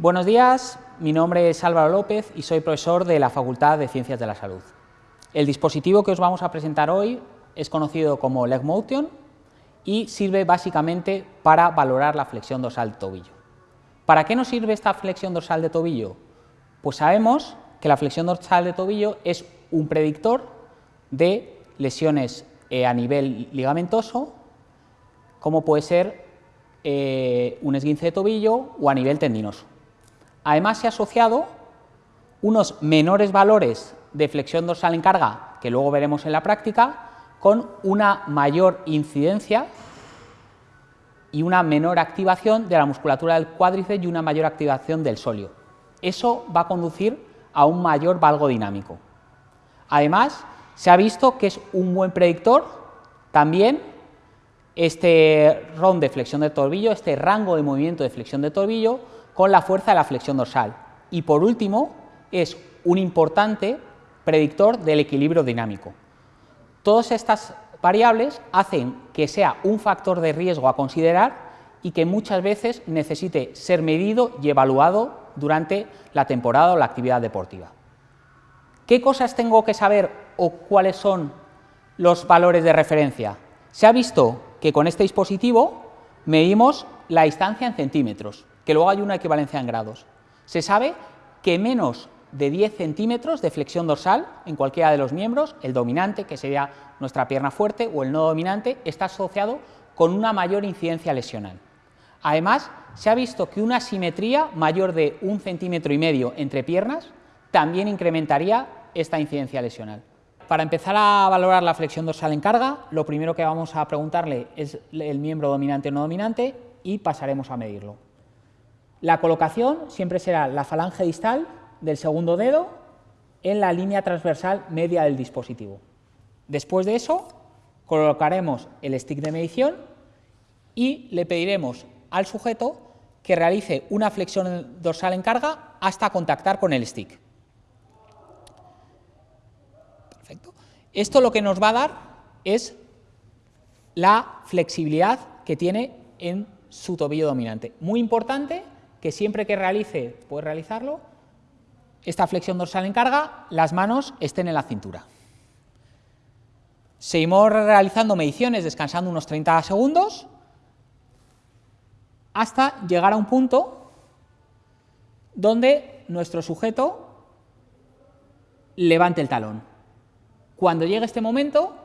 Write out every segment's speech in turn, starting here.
Buenos días, mi nombre es Álvaro López y soy profesor de la Facultad de Ciencias de la Salud. El dispositivo que os vamos a presentar hoy es conocido como Leg Motion y sirve básicamente para valorar la flexión dorsal de tobillo. ¿Para qué nos sirve esta flexión dorsal de tobillo? Pues sabemos que la flexión dorsal de tobillo es un predictor de lesiones eh, a nivel ligamentoso, como puede ser eh, un esguince de tobillo o a nivel tendinoso. Además se ha asociado unos menores valores de flexión dorsal en carga, que luego veremos en la práctica, con una mayor incidencia y una menor activación de la musculatura del cuádriceps y una mayor activación del sóleo. Eso va a conducir a un mayor valgo dinámico. Además, se ha visto que es un buen predictor también este ron de flexión de tobillo, este rango de movimiento de flexión de tobillo, con la fuerza de la flexión dorsal. Y por último, es un importante predictor del equilibrio dinámico. Todas estas variables hacen que sea un factor de riesgo a considerar y que muchas veces necesite ser medido y evaluado durante la temporada o la actividad deportiva. ¿Qué cosas tengo que saber o cuáles son los valores de referencia? Se ha visto que con este dispositivo medimos la distancia en centímetros que luego hay una equivalencia en grados. Se sabe que menos de 10 centímetros de flexión dorsal en cualquiera de los miembros, el dominante, que sería nuestra pierna fuerte, o el no dominante, está asociado con una mayor incidencia lesional. Además, se ha visto que una simetría mayor de un centímetro y medio entre piernas también incrementaría esta incidencia lesional. Para empezar a valorar la flexión dorsal en carga, lo primero que vamos a preguntarle es el miembro dominante o no dominante y pasaremos a medirlo. La colocación siempre será la falange distal del segundo dedo en la línea transversal media del dispositivo. Después de eso, colocaremos el stick de medición y le pediremos al sujeto que realice una flexión dorsal en carga hasta contactar con el stick. Perfecto. Esto lo que nos va a dar es la flexibilidad que tiene en su tobillo dominante. Muy importante que siempre que realice, puede realizarlo, esta flexión dorsal en carga, las manos estén en la cintura. Seguimos realizando mediciones descansando unos 30 segundos hasta llegar a un punto donde nuestro sujeto levante el talón. Cuando llegue este momento,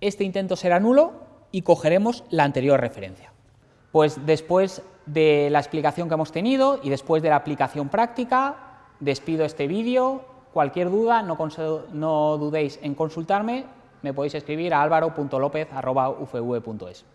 este intento será nulo y cogeremos la anterior referencia. Pues después de la explicación que hemos tenido y después de la aplicación práctica, despido este vídeo. Cualquier duda, no, dudéis en consultarme, me podéis escribir a álvaro.lopez.ufv.es.